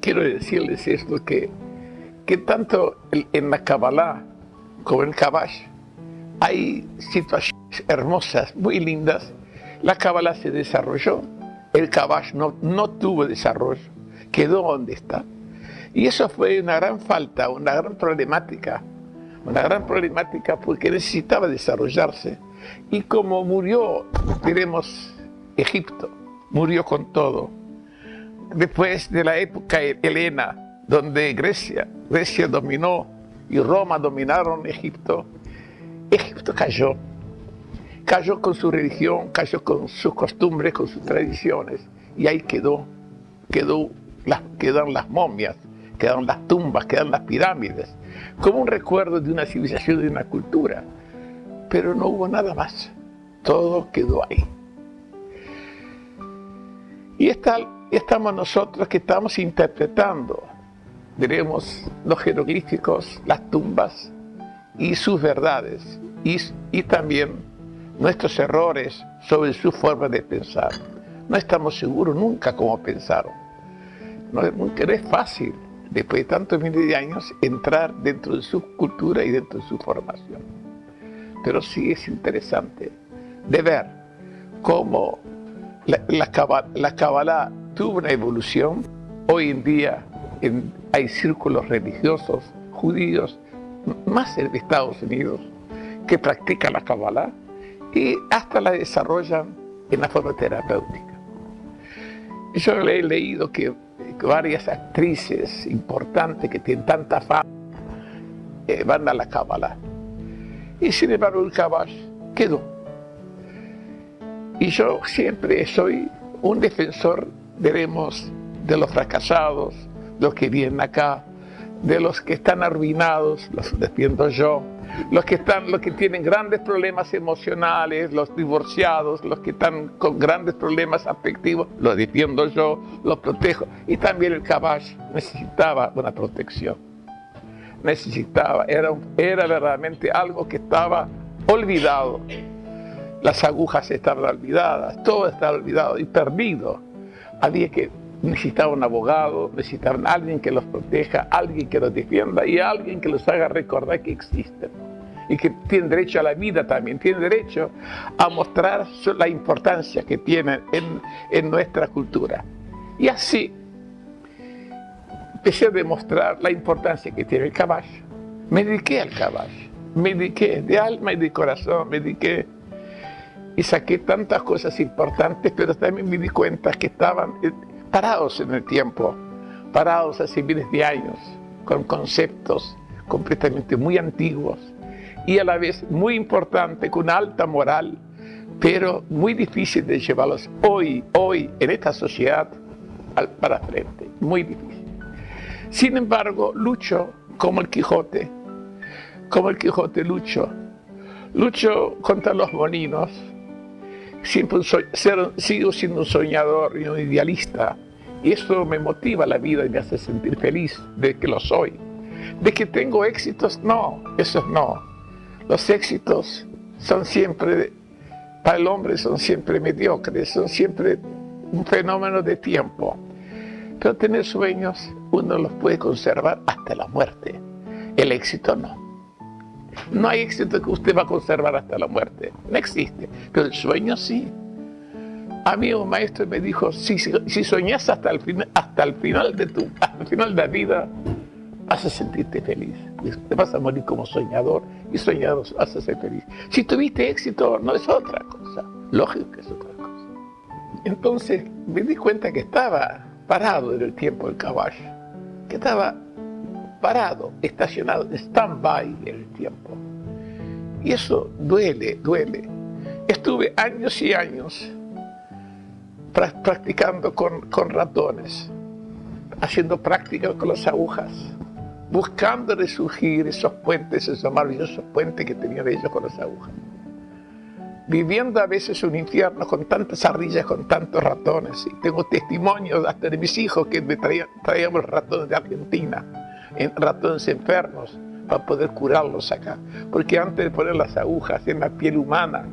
quiero decirles esto, que, que tanto en la Kabbalah como en Kabash hay situaciones hermosas, muy lindas. La Kabbalah se desarrolló, el Kabash no, no tuvo desarrollo, quedó donde está. Y eso fue una gran falta, una gran problemática, una gran problemática porque necesitaba desarrollarse. Y como murió, diremos, Egipto, murió con todo. Después de la época helena, donde Grecia, Grecia dominó y Roma dominaron Egipto, Egipto cayó. Cayó con su religión, cayó con sus costumbres, con sus tradiciones. Y ahí quedó, quedó quedan las momias, quedaron las tumbas, quedan las pirámides, como un recuerdo de una civilización, de una cultura. Pero no hubo nada más. Todo quedó ahí. Y está, estamos nosotros que estamos interpretando, diremos, los jeroglíficos, las tumbas y sus verdades, y, y también nuestros errores sobre su forma de pensar. No estamos seguros nunca cómo pensaron. No, no es fácil, después de tantos miles de años, entrar dentro de su cultura y dentro de su formación. Pero sí es interesante de ver cómo la, la, Kabbalah tuvo una evolución. Hoy en día hay círculos religiosos judíos, más en Estados Unidos, que practican la Kabbalah y hasta la desarrollan en la forma terapéutica. Yo he leído que varias actrices importantes que tienen tanta fama eh, van a la Kabbalah. Y sin embargo el Kabash quedó. Y yo siempre soy un defensor, veremos, de los fracasados, los que vienen acá, de los que están arruinados, los defiendo yo, los que, están, los que tienen grandes problemas emocionales, los divorciados, los que están con grandes problemas afectivos, los defiendo yo, los protejo. Y también el caballo necesitaba una protección. Necesitaba, era, era verdaderamente algo que estaba olvidado. Las agujas estaban olvidadas, todo estaba olvidado y perdido. Había que necesitaba un abogado, necesitaban alguien que los proteja, alguien que los defienda y alguien que los haga recordar que existen y que tienen derecho a la vida también, tienen derecho a mostrar la importancia que tienen en, en nuestra cultura. Y así empecé a demostrar la importancia que tiene el caballo. Me dediqué al caballo, me dediqué de alma y de corazón, me dediqué y saqué tantas cosas importantes, pero también me di cuenta que estaban parados en el tiempo, parados hace miles de años, con conceptos completamente muy antiguos y a la vez muy importantes, con alta moral, pero muy difícil de llevarlos hoy, hoy, en esta sociedad, para frente, muy difícil. Sin embargo, lucho como el Quijote, como el Quijote lucho, lucho contra los molinos, siempre sigo siendo un soñador y un idealista. Y eso me motiva la vida y me hace sentir feliz de que lo soy. De que tengo éxitos, no, eso no. Los éxitos son siempre, para el hombre son siempre mediocres, son siempre un fenómeno de tiempo. Pero tener sueños uno los puede conservar hasta la muerte. El éxito no. No hay éxito que usted va a conservar hasta la muerte. No existe. Pero el sueño sí. A mí un maestro me dijo, si, si hasta el, final, hasta el final de tu final de vida, vas a sentirte feliz. Te vas a morir como soñador y soñador vas a ser feliz. Si tuviste éxito, no es otra cosa. Lógico que es otra cosa. Entonces me di cuenta que estaba parado en el tiempo del caballo, que estaba parado, estacionado, stand-by el tiempo. Y eso duele, duele. Estuve años y años practicando con, ratones, haciendo prácticas con las agujas, buscando resurgir esos puentes, esos maravillosos puentes que tenían ellos con las agujas. Viviendo a veces un infierno con tantas ardillas, con tantos ratones. Y tengo testimonios hasta de mis hijos que me traían, traíamos ratones de Argentina en ratones enfermos para poder curarlos acá. Porque antes de poner las agujas en la piel humana,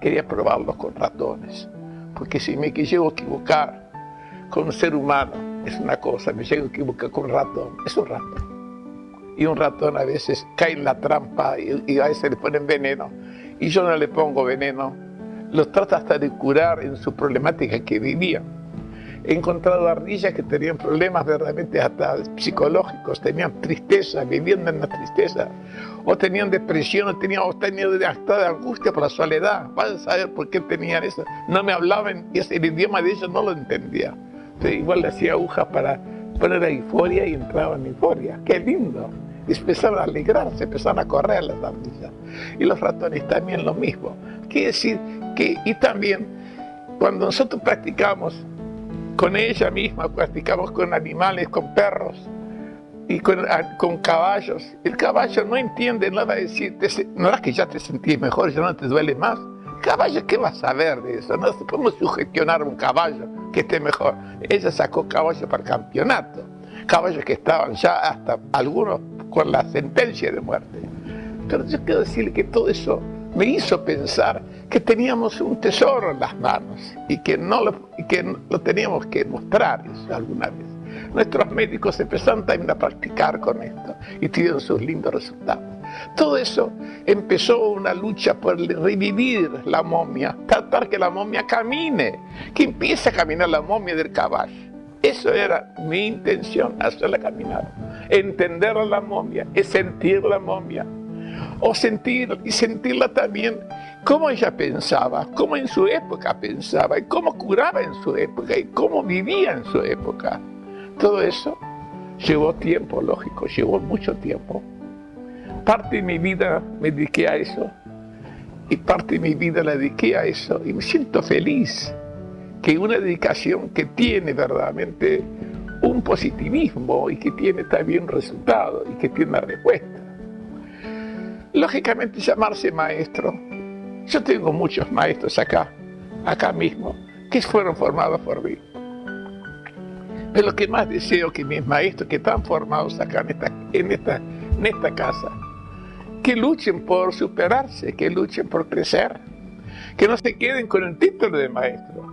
quería probarlos con ratones. Porque si me llego a equivocar con un ser humano, es una cosa, me llego a equivocar con un ratón, es un ratón. Y un ratón a veces cae en la trampa y, a veces le ponen veneno. Y yo no le pongo veneno, los trata hasta de curar en su problemática que vivían. He encontrado ardillas que tenían problemas verdaderamente hasta psicológicos, tenían tristeza, viviendo en la tristeza, o tenían depresión, o tenían, o tenían hasta de angustia por la soledad. Vas a saber por qué tenían eso. No me hablaban y el idioma de ellos no lo entendía. igual le hacía agujas para poner a euforia y entraban en euforia. ¡Qué lindo! Y empezaron a alegrarse, empezaron a correr las ardillas. Y los ratones también lo mismo. Quiere decir que, y también, cuando nosotros practicamos con ella misma, practicamos con animales, con perros y con, caballos, el caballo no entiende nada de decir, no es que ya te sentís mejor, ya no te duele más. Caballo, ¿qué vas a saber de eso? No podemos sugestionar un caballo que esté mejor. Ella sacó caballos para el campeonato, caballos que estaban ya hasta algunos con la sentencia de muerte. Pero yo quiero decirle que todo eso me hizo pensar que teníamos un tesoro en las manos y que, no lo, que lo teníamos que mostrar eso alguna vez. Nuestros médicos empezaron también a practicar con esto y tuvieron sus lindos resultados. Todo eso empezó una lucha por revivir la momia, tratar que la momia camine, que empiece a caminar la momia del caballo. Eso era mi intención, hacerla caminar. Entender a la momia, es sentir la momia, o sentir y sentirla también cómo ella pensaba, cómo en su época pensaba y cómo curaba en su época y cómo vivía en su época. Todo eso llevó tiempo, lógico, llevó mucho tiempo. Parte de mi vida me dediqué a eso y parte de mi vida la dediqué a eso y me siento feliz que una dedicación que tiene verdaderamente un positivismo y que tiene también un resultado y que tiene una respuesta lógicamente llamarse maestro. Yo tengo muchos maestros acá, acá mismo, que fueron formados por mí. Pero lo que más deseo que mis maestros que están formados acá en esta, en esta, casa, que luchen por superarse, que luchen por crecer, que no se queden con el título de maestro.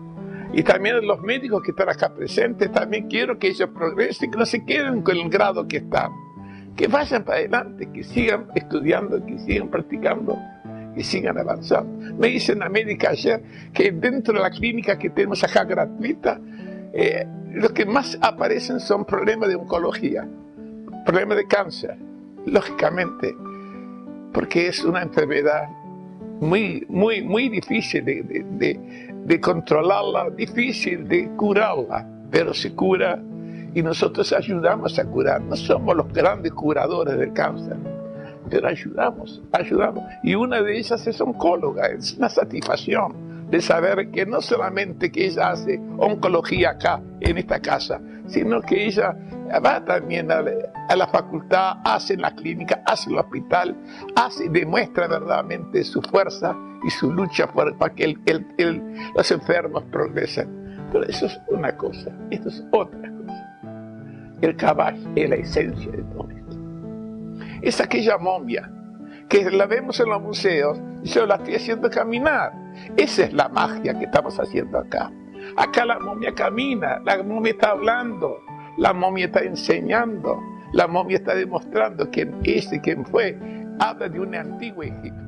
Y también los médicos que están acá presentes, también quiero que ellos progresen, que no se queden con el grado que están que vayan para adelante, que sigan estudiando, que sigan practicando, que sigan avanzando. Me dicen a médica ayer que dentro de la clínica que tenemos acá gratuita, eh, lo que más aparecen son problemas de oncología, problemas de cáncer, lógicamente, porque es una enfermedad muy, muy, muy difícil de, de controlarla, difícil de curarla, pero se cura y nosotros ayudamos a curar. No somos los grandes curadores del cáncer, pero ayudamos, ayudamos. Y una de ellas es oncóloga, es una satisfacción de saber que no solamente que ella hace oncología acá, en esta casa, sino que ella va también a, la facultad, hace en la clínica, hace en el hospital, hace, demuestra verdaderamente su fuerza y su lucha para que los enfermos progresen. Pero eso es una cosa, esto es otra el caballo es la esencia de todo esto. Es aquella momia que la vemos en los museos y yo la estoy haciendo caminar. Esa es la magia que estamos haciendo acá. Acá la momia camina, la momia está hablando, la momia está enseñando, la momia está demostrando quién es y quién fue. Habla de un antiguo Egipto.